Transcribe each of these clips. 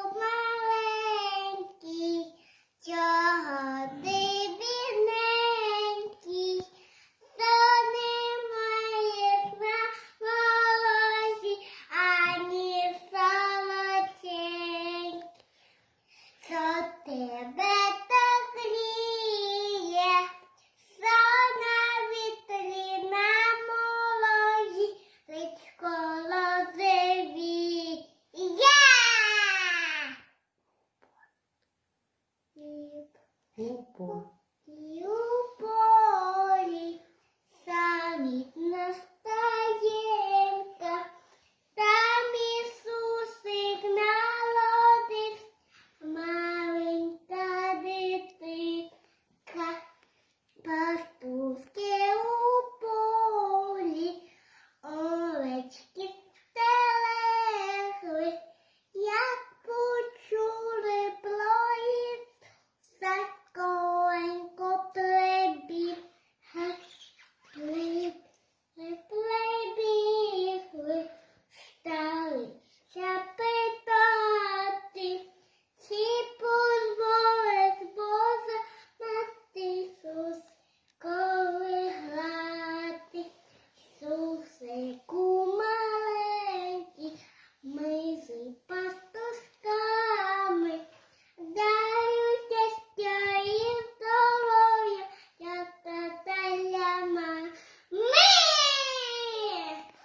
Open Repor.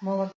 молод